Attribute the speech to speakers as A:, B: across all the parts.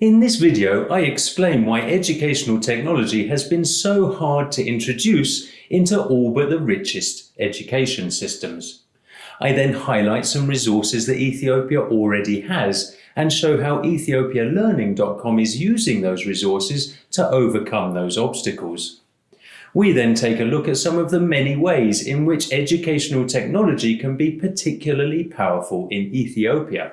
A: In this video, I explain why educational technology has been so hard to introduce into all but the richest education systems. I then highlight some resources that Ethiopia already has and show how ethiopialearning.com is using those resources to overcome those obstacles. We then take a look at some of the many ways in which educational technology can be particularly powerful in Ethiopia.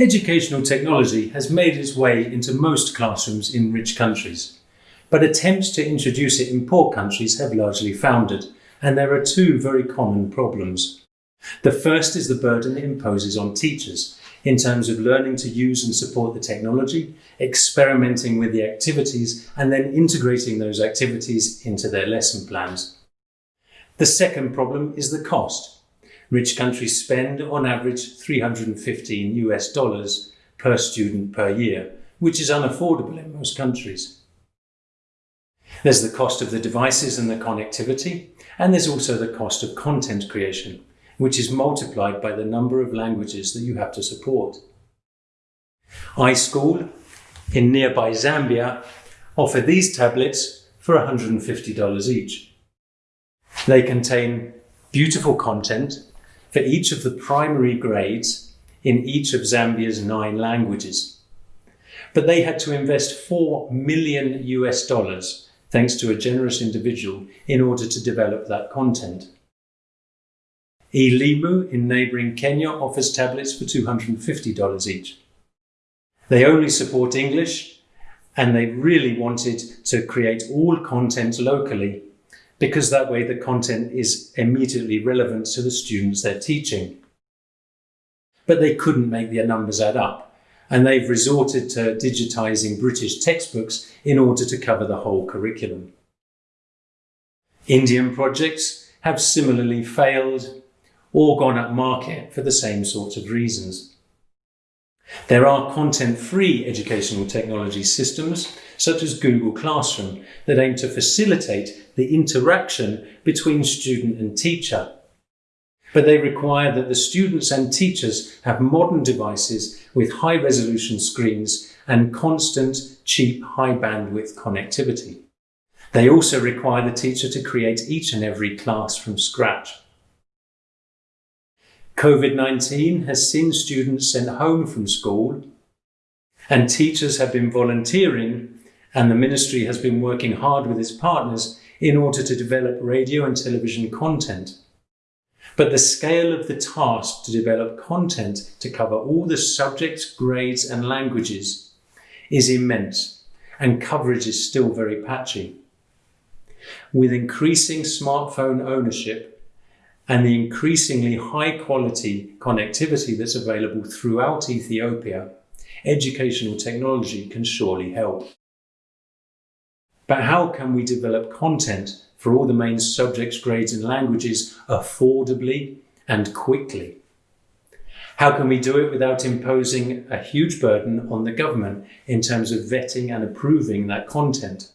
A: Educational technology has made its way into most classrooms in rich countries, but attempts to introduce it in poor countries have largely foundered, and there are two very common problems. The first is the burden it imposes on teachers in terms of learning to use and support the technology, experimenting with the activities, and then integrating those activities into their lesson plans. The second problem is the cost. Rich countries spend on average 315 US dollars per student per year, which is unaffordable in most countries. There's the cost of the devices and the connectivity, and there's also the cost of content creation, which is multiplied by the number of languages that you have to support. iSchool in nearby Zambia offer these tablets for $150 each. They contain beautiful content for each of the primary grades in each of Zambia's nine languages. But they had to invest 4 million US dollars thanks to a generous individual in order to develop that content. eLimu in neighbouring Kenya offers tablets for $250 each. They only support English and they really wanted to create all content locally because that way the content is immediately relevant to the students they're teaching. But they couldn't make their numbers add up, and they've resorted to digitising British textbooks in order to cover the whole curriculum. Indian projects have similarly failed or gone up market for the same sorts of reasons. There are content-free educational technology systems, such as Google Classroom, that aim to facilitate the interaction between student and teacher. But they require that the students and teachers have modern devices with high-resolution screens and constant, cheap, high-bandwidth connectivity. They also require the teacher to create each and every class from scratch. COVID-19 has seen students sent home from school and teachers have been volunteering and the ministry has been working hard with its partners in order to develop radio and television content. But the scale of the task to develop content to cover all the subjects, grades and languages is immense and coverage is still very patchy. With increasing smartphone ownership, and the increasingly high quality connectivity that's available throughout Ethiopia, educational technology can surely help. But how can we develop content for all the main subjects, grades and languages affordably and quickly? How can we do it without imposing a huge burden on the government in terms of vetting and approving that content?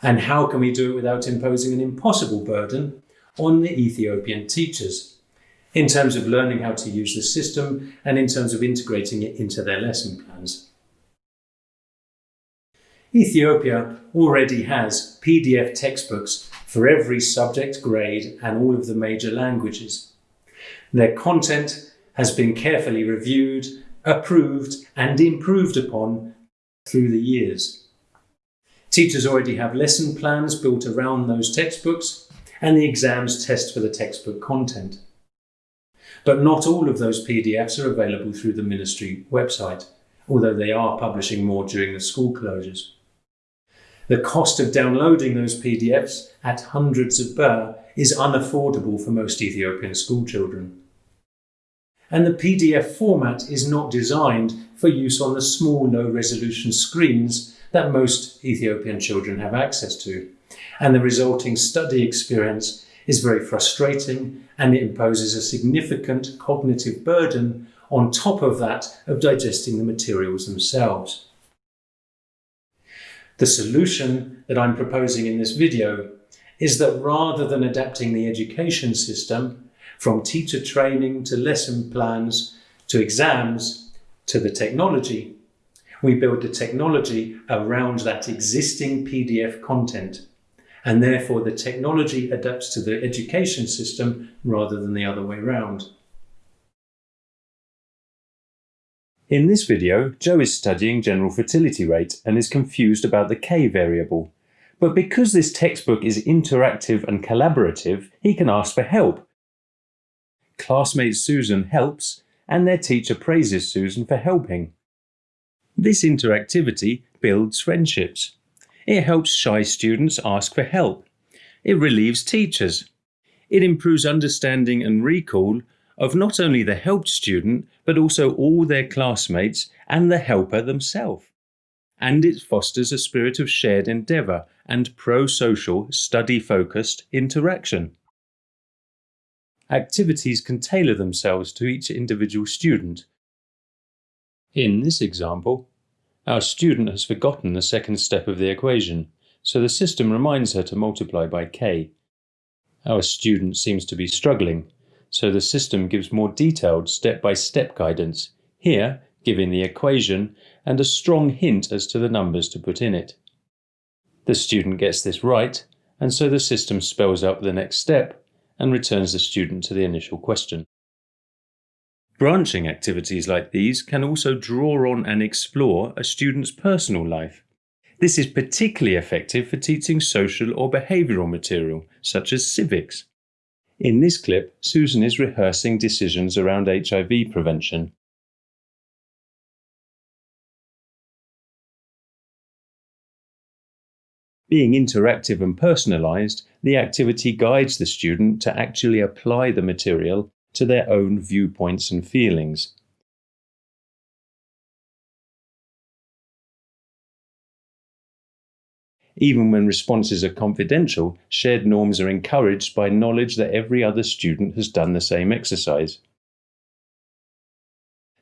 A: And how can we do it without imposing an impossible burden on the Ethiopian teachers in terms of learning how to use the system and in terms of integrating it into their lesson plans. Ethiopia already has PDF textbooks for every subject, grade and all of the major languages. Their content has been carefully reviewed, approved and improved upon through the years. Teachers already have lesson plans built around those textbooks and the exams test for the textbook content. But not all of those PDFs are available through the ministry website, although they are publishing more during the school closures. The cost of downloading those PDFs at hundreds of birr is unaffordable for most Ethiopian schoolchildren. And the PDF format is not designed for use on the small low-resolution screens that most Ethiopian children have access to and the resulting study experience is very frustrating and it imposes a significant cognitive burden on top of that of digesting the materials themselves. The solution that I'm proposing in this video is that rather than adapting the education system from teacher training to lesson plans to exams to the technology. We build the technology around that existing PDF content and therefore the technology adapts to the education system rather than the other way around. In this video, Joe is studying general fertility rate and is confused about the K variable. But because this textbook is interactive and collaborative, he can ask for help. Classmate Susan helps, and their teacher praises Susan for helping. This interactivity builds friendships. It helps shy students ask for help. It relieves teachers. It improves understanding and recall of not only the helped student, but also all their classmates and the helper themselves. And it fosters a spirit of shared endeavour and pro-social, study-focused interaction. Activities can tailor themselves to each individual student. In this example, our student has forgotten the second step of the equation, so the system reminds her to multiply by k. Our student seems to be struggling, so the system gives more detailed step-by-step -step guidance, here giving the equation and a strong hint as to the numbers to put in it. The student gets this right, and so the system spells out the next step and returns the student to the initial question. Branching activities like these can also draw on and explore a student's personal life. This is particularly effective for teaching social or behavioural material, such as civics. In this clip, Susan is rehearsing decisions around HIV prevention. Being interactive and personalised, the activity guides the student to actually apply the material to their own viewpoints and feelings. Even when responses are confidential, shared norms are encouraged by knowledge that every other student has done the same exercise.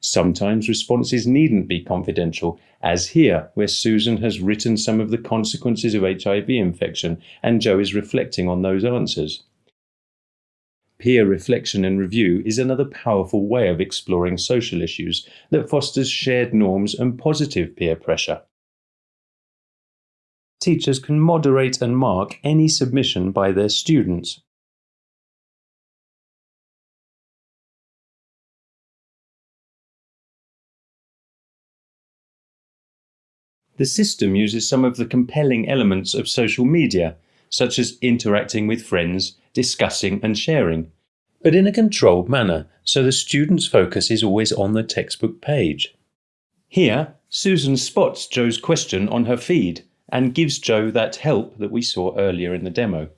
A: Sometimes responses needn't be confidential, as here, where Susan has written some of the consequences of HIV infection and Joe is reflecting on those answers. Peer reflection and review is another powerful way of exploring social issues that fosters shared norms and positive peer pressure. Teachers can moderate and mark any submission by their students. The system uses some of the compelling elements of social media, such as interacting with friends, discussing and sharing, but in a controlled manner, so the student's focus is always on the textbook page. Here, Susan spots Joe's question on her feed and gives Joe that help that we saw earlier in the demo.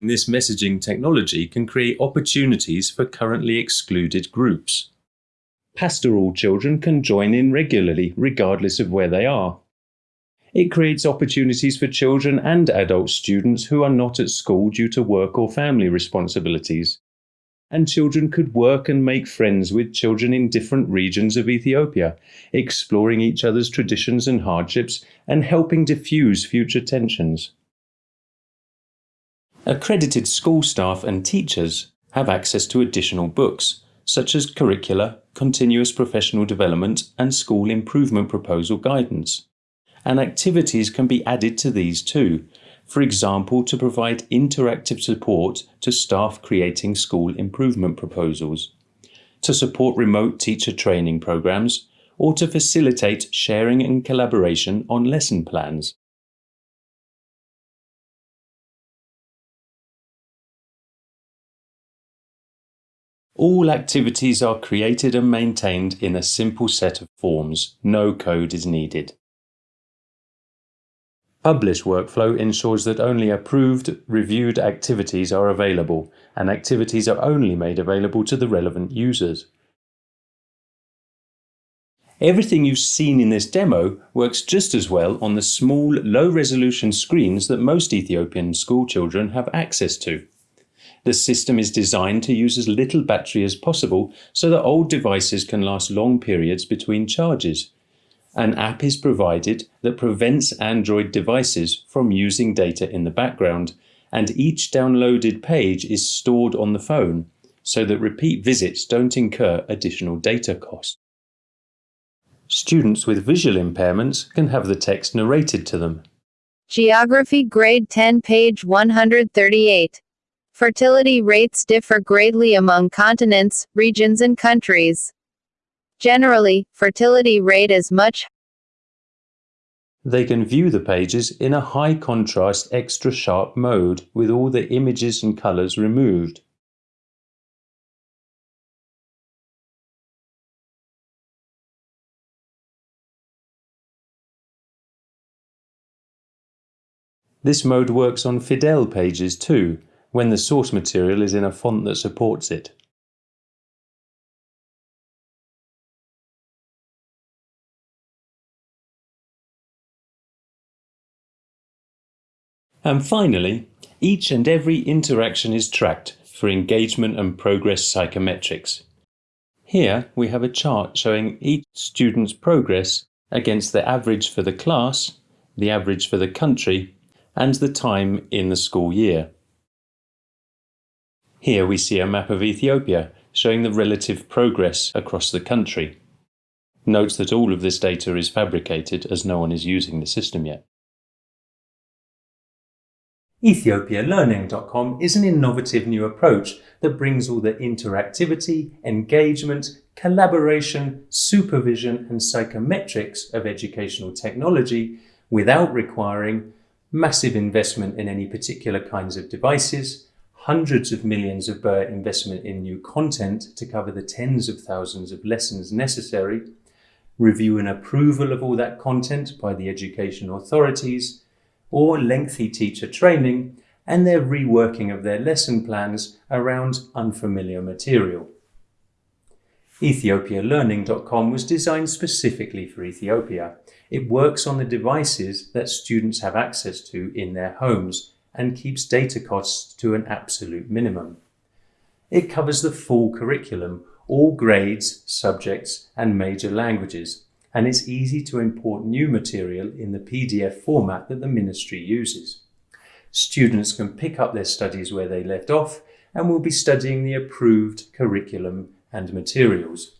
A: This messaging technology can create opportunities for currently excluded groups. Pastoral children can join in regularly, regardless of where they are. It creates opportunities for children and adult students who are not at school due to work or family responsibilities. And children could work and make friends with children in different regions of Ethiopia, exploring each other's traditions and hardships and helping diffuse future tensions. Accredited school staff and teachers have access to additional books, such as curricula, continuous professional development, and school improvement proposal guidance. And activities can be added to these too, for example, to provide interactive support to staff creating school improvement proposals, to support remote teacher training programs, or to facilitate sharing and collaboration on lesson plans. All activities are created and maintained in a simple set of forms. No code is needed. Publish workflow ensures that only approved, reviewed activities are available, and activities are only made available to the relevant users. Everything you've seen in this demo works just as well on the small, low-resolution screens that most Ethiopian schoolchildren have access to. The system is designed to use as little battery as possible so that old devices can last long periods between charges. An app is provided that prevents Android devices from using data in the background, and each downloaded page is stored on the phone so that repeat visits don't incur additional data costs. Students with visual impairments can have the text narrated to them.
B: Geography Grade 10 page 138. Fertility rates differ greatly among continents, regions and countries. Generally, fertility rate is much
A: they can view the pages in a high contrast extra sharp mode with all the images and colors removed. This mode works on Fidel pages too, when the source material is in a font that supports it. And finally, each and every interaction is tracked for engagement and progress psychometrics. Here we have a chart showing each student's progress against the average for the class, the average for the country and the time in the school year. Here we see a map of Ethiopia showing the relative progress across the country. Note that all of this data is fabricated as no one is using the system yet. EthiopiaLearning.com is an innovative new approach that brings all the interactivity, engagement, collaboration, supervision and psychometrics of educational technology without requiring massive investment in any particular kinds of devices, hundreds of millions of birr investment in new content to cover the tens of thousands of lessons necessary, review and approval of all that content by the education authorities, or lengthy teacher training and their reworking of their lesson plans around unfamiliar material. EthiopiaLearning.com was designed specifically for Ethiopia. It works on the devices that students have access to in their homes and keeps data costs to an absolute minimum. It covers the full curriculum, all grades, subjects and major languages, and it's easy to import new material in the PDF format that the ministry uses. Students can pick up their studies where they left off and will be studying the approved curriculum and materials.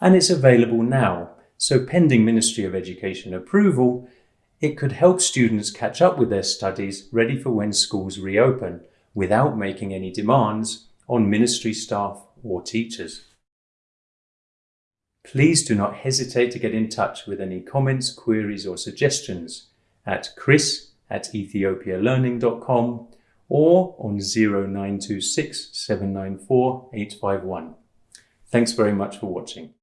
A: And it's available now, so pending Ministry of Education approval, it could help students catch up with their studies ready for when schools reopen without making any demands on ministry staff or teachers. Please do not hesitate to get in touch with any comments, queries or suggestions at chris at ethiopialearning.com or on 0926 794 851. Thanks very much for watching.